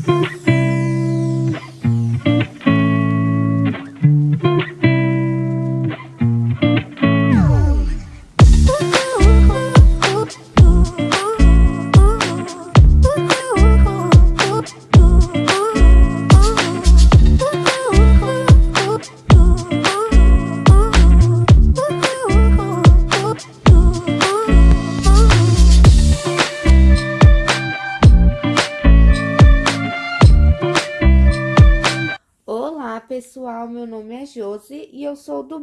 Mm-hmm.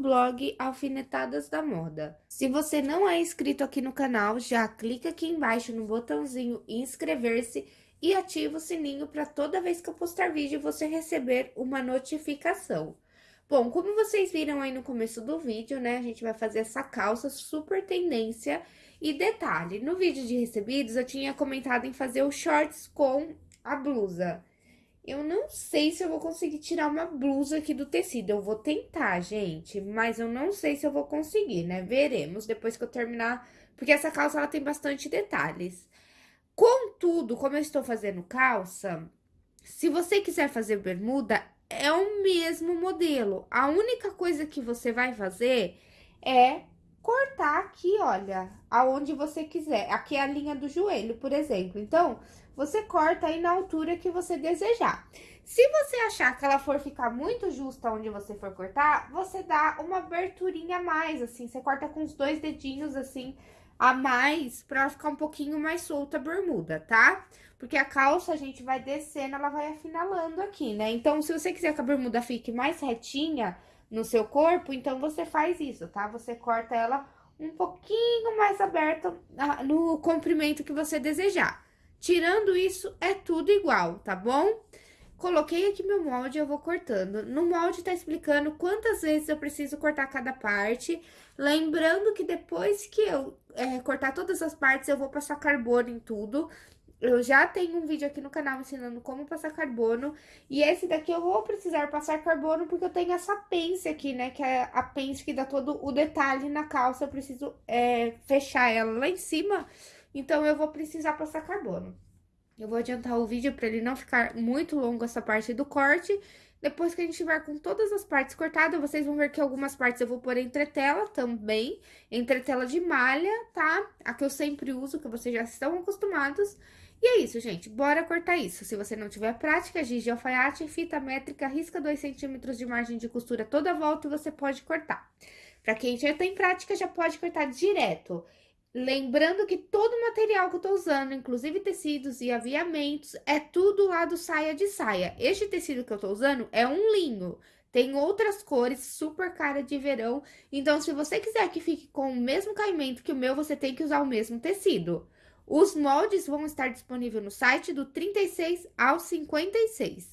blog Alfinetadas da Moda. Se você não é inscrito aqui no canal, já clica aqui embaixo no botãozinho inscrever-se e ativa o sininho para toda vez que eu postar vídeo você receber uma notificação. Bom, como vocês viram aí no começo do vídeo, né, a gente vai fazer essa calça super tendência. E detalhe, no vídeo de recebidos eu tinha comentado em fazer o shorts com a blusa. Eu não sei se eu vou conseguir tirar uma blusa aqui do tecido. Eu vou tentar, gente, mas eu não sei se eu vou conseguir, né? Veremos depois que eu terminar, porque essa calça ela tem bastante detalhes. Contudo, como eu estou fazendo calça, se você quiser fazer bermuda, é o mesmo modelo. A única coisa que você vai fazer é cortar aqui, olha, aonde você quiser. Aqui é a linha do joelho, por exemplo. Então, você corta aí na altura que você desejar. Se você achar que ela for ficar muito justa onde você for cortar, você dá uma aberturinha a mais, assim. Você corta com os dois dedinhos, assim, a mais, pra ela ficar um pouquinho mais solta a bermuda, tá? Porque a calça a gente vai descendo, ela vai afinalando aqui, né? Então, se você quiser que a bermuda fique mais retinha no seu corpo, então você faz isso, tá? Você corta ela um pouquinho mais aberta no comprimento que você desejar. Tirando isso, é tudo igual, tá bom? Coloquei aqui meu molde, eu vou cortando. No molde tá explicando quantas vezes eu preciso cortar cada parte. Lembrando que depois que eu é, cortar todas as partes, eu vou passar carbono em tudo. Eu já tenho um vídeo aqui no canal ensinando como passar carbono. E esse daqui eu vou precisar passar carbono porque eu tenho essa pence aqui, né? Que é a pence que dá todo o detalhe na calça. Eu preciso é, fechar ela lá em cima então, eu vou precisar passar carbono. Eu vou adiantar o vídeo para ele não ficar muito longo essa parte do corte. Depois que a gente tiver com todas as partes cortadas, vocês vão ver que algumas partes eu vou pôr entretela também. Entretela de malha, tá? A que eu sempre uso, que vocês já estão acostumados. E é isso, gente. Bora cortar isso. Se você não tiver prática, giz de alfaiate, fita métrica, risca 2 centímetros de margem de costura toda a volta e você pode cortar. Pra quem já tem prática, já pode cortar direto. Lembrando que todo o material que eu tô usando, inclusive tecidos e aviamentos, é tudo lá do saia de saia. Este tecido que eu tô usando é um linho. Tem outras cores, super cara de verão. Então, se você quiser que fique com o mesmo caimento que o meu, você tem que usar o mesmo tecido. Os moldes vão estar disponíveis no site do 36 ao 56.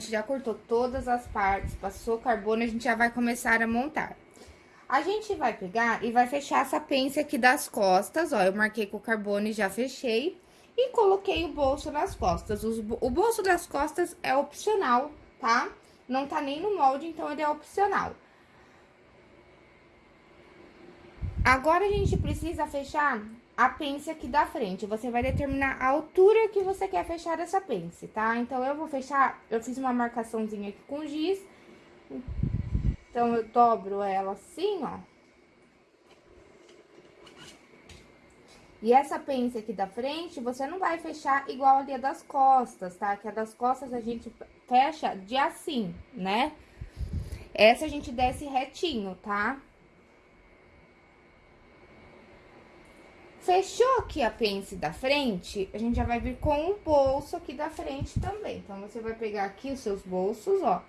Gente já cortou todas as partes, passou carbono, a gente já vai começar a montar. A gente vai pegar e vai fechar essa pence aqui das costas, ó, eu marquei com carbono e já fechei. E coloquei o bolso nas costas. O bolso das costas é opcional, tá? Não tá nem no molde, então ele é opcional. Agora, a gente precisa fechar a pence aqui da frente. Você vai determinar a altura que você quer fechar essa pence, tá? Então, eu vou fechar... Eu fiz uma marcaçãozinha aqui com giz. Então, eu dobro ela assim, ó. E essa pence aqui da frente, você não vai fechar igual ali a das costas, tá? Que a das costas a gente fecha de assim, né? Essa a gente desce retinho, tá? Fechou aqui a pence da frente, a gente já vai vir com o bolso aqui da frente também. Então, você vai pegar aqui os seus bolsos, ó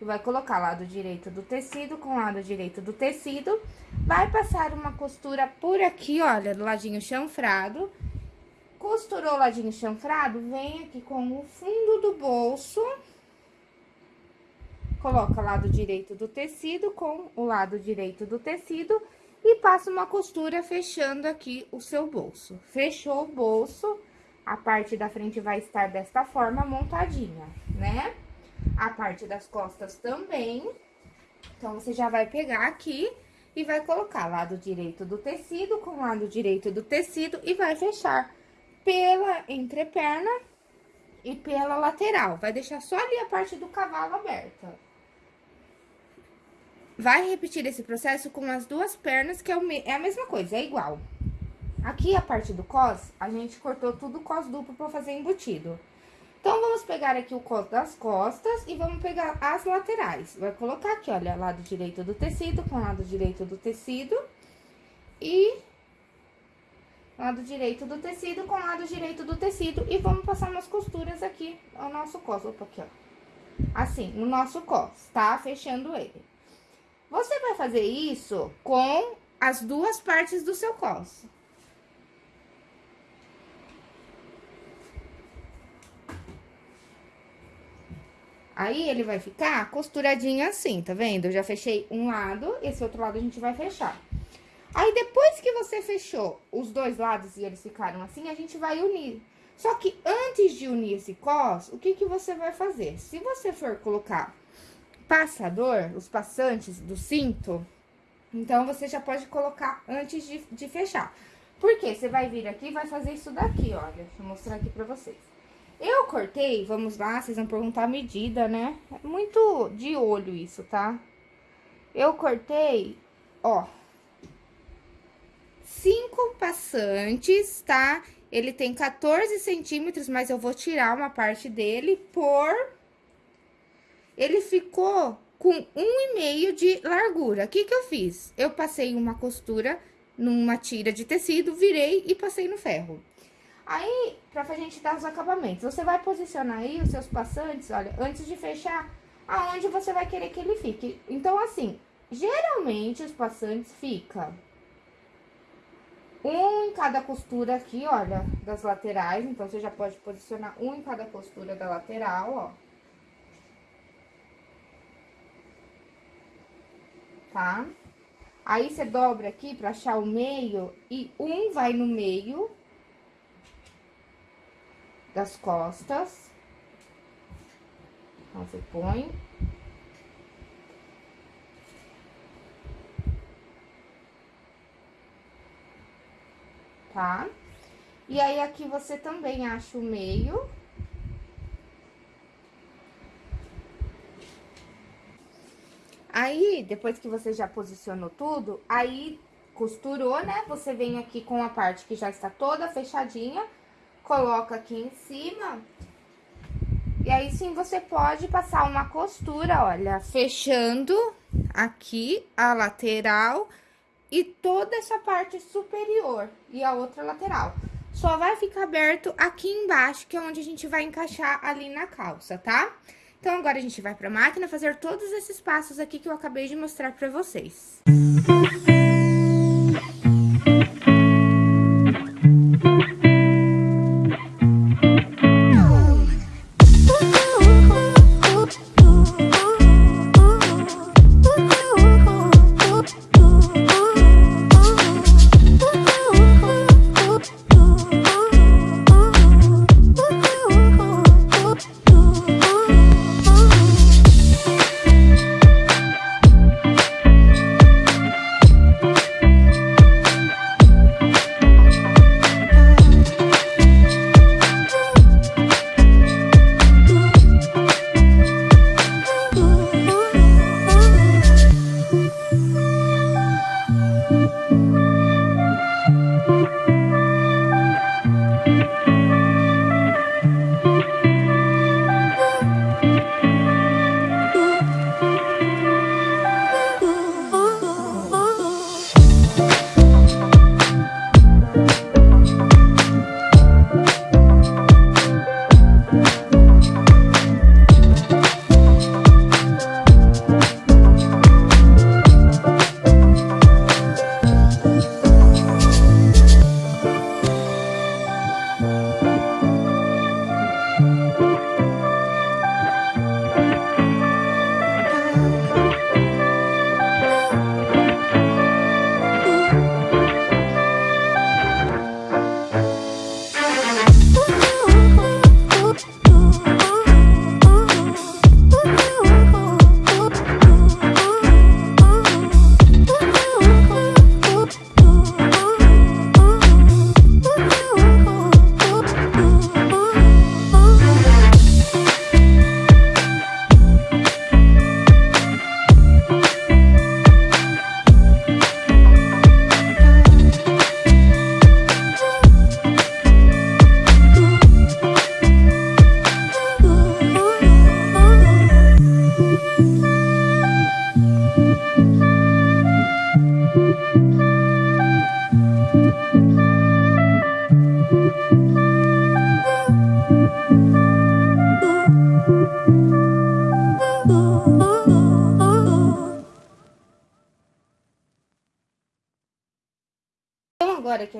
e vai colocar lado direito do tecido com lado direito do tecido. Vai passar uma costura por aqui, olha, do ladinho chanfrado. Costurou o ladinho chanfrado, vem aqui com o fundo do bolso. Coloca lado direito do tecido com o lado direito do tecido e passa uma costura fechando aqui o seu bolso. Fechou o bolso, a parte da frente vai estar desta forma montadinha, né? a parte das costas também. Então, você já vai pegar aqui e vai colocar lado direito do tecido com lado direito do tecido e vai fechar pela entreperna e pela lateral. Vai deixar só ali a parte do cavalo aberta. Vai repetir esse processo com as duas pernas, que é, é a mesma coisa, é igual. Aqui, a parte do cos, a gente cortou tudo cos duplo pra fazer embutido. Então, vamos pegar aqui o cos das costas e vamos pegar as laterais. Vai colocar aqui, olha, lado direito do tecido com lado direito do tecido e lado direito do tecido com lado direito do tecido e vamos passar umas costuras aqui no nosso cos. Opa, aqui, ó. Assim, no nosso cos, tá? Fechando ele. Você vai fazer isso com as duas partes do seu cos. Aí, ele vai ficar costuradinho assim, tá vendo? Eu já fechei um lado, esse outro lado a gente vai fechar. Aí, depois que você fechou os dois lados e eles ficaram assim, a gente vai unir. Só que antes de unir esse cos, o que que você vai fazer? Se você for colocar passador, os passantes do cinto, então, você já pode colocar antes de, de fechar. Por quê? Você vai vir aqui e vai fazer isso daqui, olha. Deixa eu mostrar aqui pra vocês. Eu cortei, vamos lá, vocês vão perguntar a medida, né? É muito de olho isso, tá? Eu cortei, ó, cinco passantes, tá? Ele tem 14 centímetros, mas eu vou tirar uma parte dele por... Ele ficou com um e meio de largura. O que que eu fiz? Eu passei uma costura numa tira de tecido, virei e passei no ferro. Aí, pra gente dar os acabamentos, você vai posicionar aí os seus passantes, olha, antes de fechar, aonde você vai querer que ele fique. Então, assim, geralmente os passantes ficam um em cada costura aqui, olha, das laterais. Então, você já pode posicionar um em cada costura da lateral, ó. Tá? Aí, você dobra aqui pra achar o meio e um vai no meio das costas. Então, você põe. Tá? E aí, aqui você também acha o meio. Depois que você já posicionou tudo, aí costurou, né? Você vem aqui com a parte que já está toda fechadinha coloca aqui em cima. E aí, sim, você pode passar uma costura, olha, fechando aqui a lateral e toda essa parte superior e a outra lateral. Só vai ficar aberto aqui embaixo, que é onde a gente vai encaixar ali na calça, tá? Então, agora a gente vai pra máquina fazer todos esses passos aqui que eu acabei de mostrar pra vocês. Música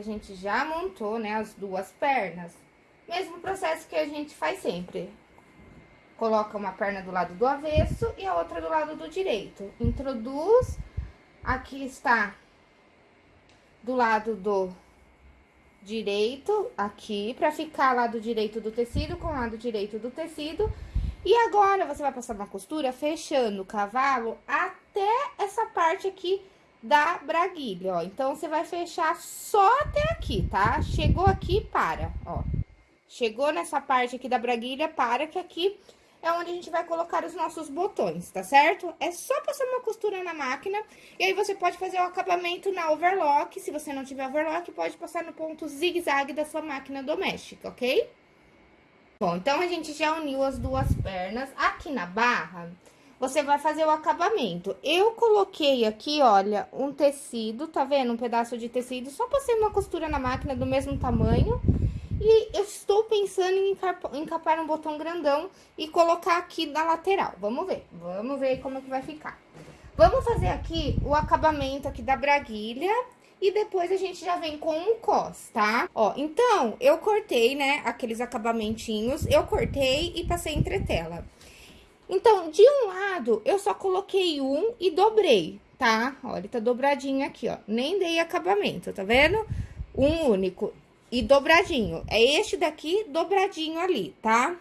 gente já montou, né, as duas pernas, mesmo processo que a gente faz sempre. Coloca uma perna do lado do avesso e a outra do lado do direito. Introduz, aqui está do lado do direito, aqui, pra ficar lado direito do tecido com lado direito do tecido. E agora, você vai passar uma costura fechando o cavalo até essa parte aqui da braguilha, ó. Então, você vai fechar só até aqui, tá? Chegou aqui, para, ó. Chegou nessa parte aqui da braguilha, para que aqui é onde a gente vai colocar os nossos botões, tá certo? É só passar uma costura na máquina, e aí você pode fazer o acabamento na overlock, se você não tiver overlock, pode passar no ponto zigue-zague da sua máquina doméstica, ok? Bom, então a gente já uniu as duas pernas. Aqui na barra, você vai fazer o acabamento. Eu coloquei aqui, olha, um tecido, tá vendo? Um pedaço de tecido, só passei uma costura na máquina do mesmo tamanho e eu estou pensando em encapar um botão grandão e colocar aqui na lateral. Vamos ver, vamos ver como que vai ficar. Vamos fazer aqui o acabamento aqui da braguilha e depois a gente já vem com o cos, tá? Ó, então, eu cortei, né, aqueles acabamentinhos, eu cortei e passei entre tela. Então, de um lado, eu só coloquei um e dobrei, tá? Ó, ele tá dobradinho aqui, ó, nem dei acabamento, tá vendo? Um único e dobradinho. É este daqui dobradinho ali, tá?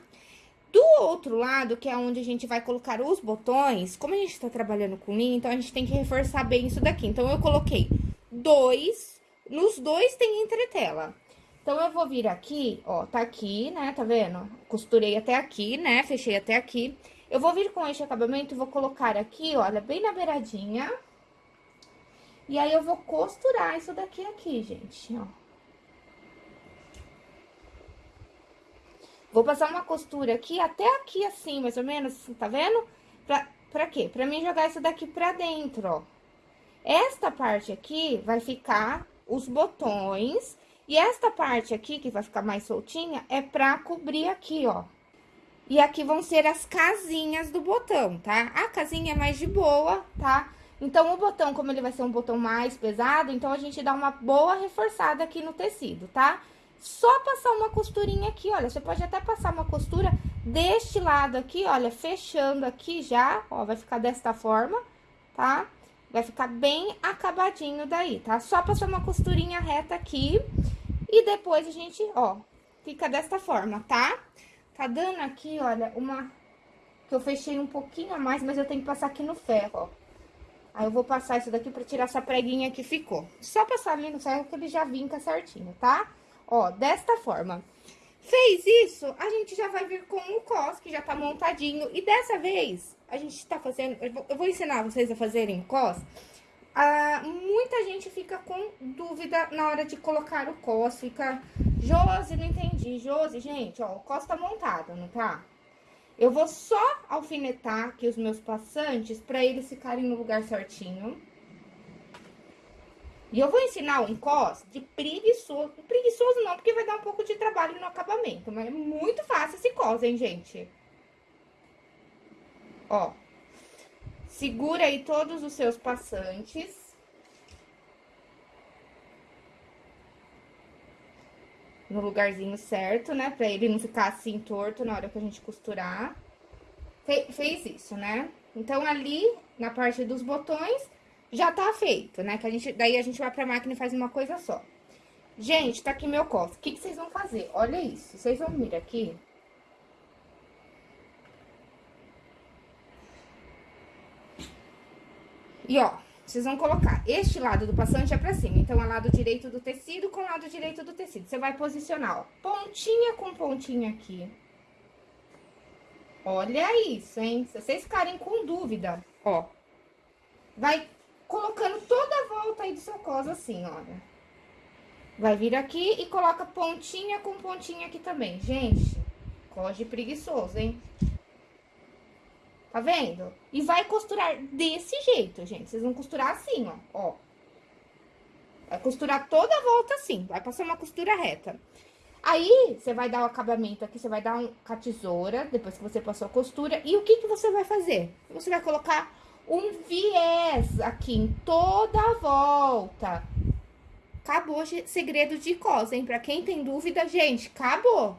Do outro lado, que é onde a gente vai colocar os botões, como a gente tá trabalhando com linha, então a gente tem que reforçar bem isso daqui. Então, eu coloquei dois, nos dois tem entretela. Então, eu vou vir aqui, ó, tá aqui, né, tá vendo? Costurei até aqui, né, fechei até aqui. Eu vou vir com este acabamento vou colocar aqui, olha, bem na beiradinha. E aí, eu vou costurar isso daqui aqui, gente, ó. Vou passar uma costura aqui, até aqui assim, mais ou menos, tá vendo? Pra, pra quê? Pra mim jogar isso daqui pra dentro, ó. Esta parte aqui vai ficar os botões, e esta parte aqui, que vai ficar mais soltinha, é pra cobrir aqui, ó. E aqui vão ser as casinhas do botão, tá? A casinha é mais de boa, tá? Então, o botão, como ele vai ser um botão mais pesado, então a gente dá uma boa reforçada aqui no tecido, tá? só passar uma costurinha aqui, olha, você pode até passar uma costura deste lado aqui, olha, fechando aqui já, ó, vai ficar desta forma, tá? Vai ficar bem acabadinho daí, tá? Só passar uma costurinha reta aqui e depois a gente, ó, fica desta forma, tá? Tá dando aqui, olha, uma... que eu fechei um pouquinho a mais, mas eu tenho que passar aqui no ferro, ó. Aí eu vou passar isso daqui pra tirar essa preguinha que ficou. Só passar ali no ferro que ele já vinca certinho, tá? Tá? Ó, desta forma. Fez isso, a gente já vai vir com o cos, que já tá montadinho. E dessa vez, a gente tá fazendo... Eu vou ensinar vocês a fazerem cos. Ah, muita gente fica com dúvida na hora de colocar o cos. Fica, Josi, não entendi. Josi, gente, ó, o cos tá montado, não tá? Eu vou só alfinetar aqui os meus passantes pra eles ficarem no lugar certinho. E eu vou ensinar um cos de preguiçoso. Preguiçoso não, porque vai dar um pouco de trabalho no acabamento. Mas é muito fácil esse cos, hein, gente? Ó. Segura aí todos os seus passantes. No lugarzinho certo, né? Pra ele não ficar assim torto na hora que a gente costurar. Fe fez isso, né? Então, ali, na parte dos botões, já tá feito, né? Que a gente, daí a gente vai pra máquina e faz uma coisa só. Gente, tá aqui meu copo. O que, que vocês vão fazer? Olha isso. Vocês vão vir aqui. E, ó, vocês vão colocar este lado do passante é pra cima. Então, é lado direito do tecido com lado direito do tecido. Você vai posicionar, ó, pontinha com pontinha aqui. Olha isso, hein? Se vocês ficarem com dúvida, ó, vai colocando toda a volta aí do seu cos assim, olha. Vai vir aqui e coloca pontinha com pontinha aqui também. Gente, cos de preguiçoso, hein? Tá vendo? E vai costurar desse jeito, gente. Vocês vão costurar assim, ó, ó. Vai costurar toda a volta assim, vai passar uma costura reta. Aí, você vai dar o acabamento aqui, você vai dar um, com a tesoura, depois que você passou a costura. E o que que você vai fazer? Você vai colocar um viés aqui em toda a volta. acabou segredo de cos, hein? Pra quem tem dúvida, gente, acabou.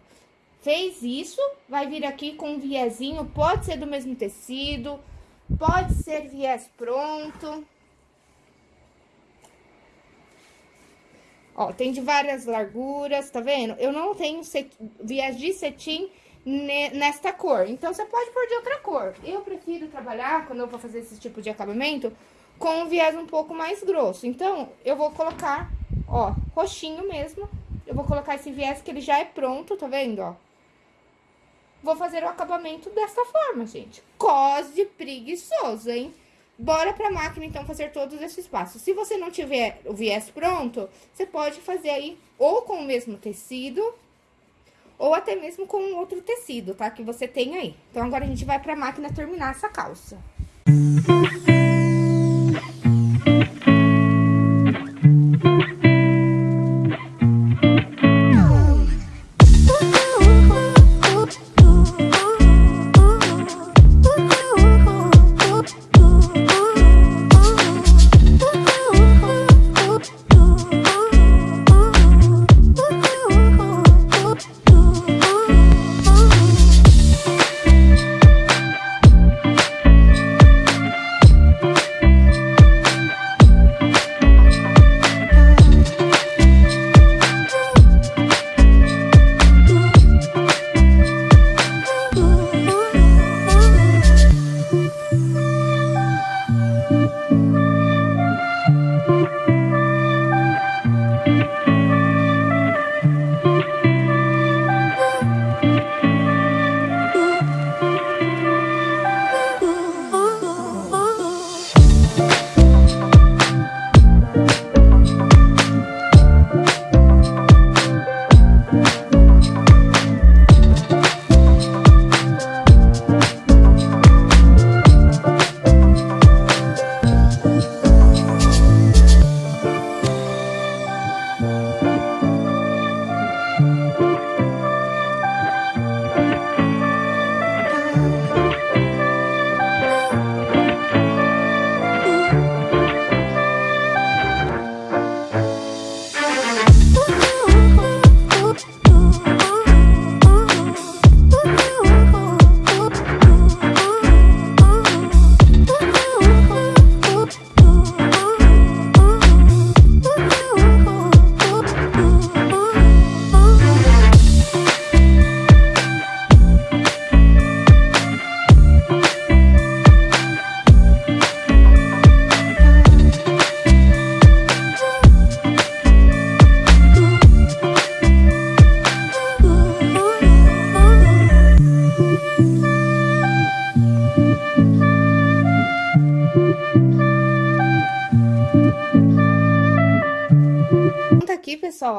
Fez isso, vai vir aqui com um viezinho, pode ser do mesmo tecido, pode ser viés pronto. Ó, tem de várias larguras, tá vendo? Eu não tenho viés de cetim nesta cor, então você pode pôr de outra cor. Eu prefiro trabalhar, quando eu vou fazer esse tipo de acabamento, com um viés um pouco mais grosso. Então, eu vou colocar, ó, roxinho mesmo. Eu vou colocar esse viés que ele já é pronto, tá vendo, ó? Vou fazer o acabamento dessa forma, gente. Cose preguiçoso, hein? Bora pra máquina, então, fazer todos esses passos. Se você não tiver o viés pronto, você pode fazer aí ou com o mesmo tecido, ou até mesmo com outro tecido, tá? Que você tem aí. Então, agora a gente vai pra máquina terminar essa calça. Música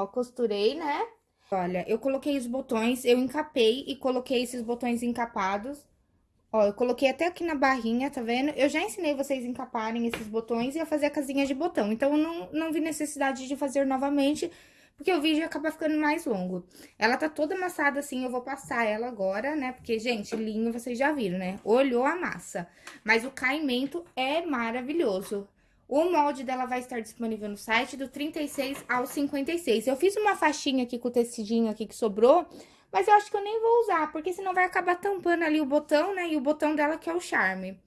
costurei, né? Olha, eu coloquei os botões, eu encapei e coloquei esses botões encapados. Ó, eu coloquei até aqui na barrinha, tá vendo? Eu já ensinei vocês a encaparem esses botões e a fazer a casinha de botão. Então, eu não, não vi necessidade de fazer novamente, porque o vídeo acaba ficando mais longo. Ela tá toda amassada assim, eu vou passar ela agora, né? Porque, gente, linho vocês já viram, né? Olhou a massa. Mas o caimento é maravilhoso. O molde dela vai estar disponível no site do 36 ao 56. Eu fiz uma faixinha aqui com o tecidinho aqui que sobrou, mas eu acho que eu nem vou usar, porque senão vai acabar tampando ali o botão, né? E o botão dela que é o charme.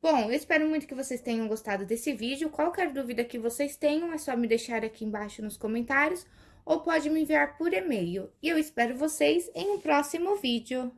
Bom, eu espero muito que vocês tenham gostado desse vídeo. Qualquer dúvida que vocês tenham, é só me deixar aqui embaixo nos comentários ou pode me enviar por e-mail. E eu espero vocês em um próximo vídeo.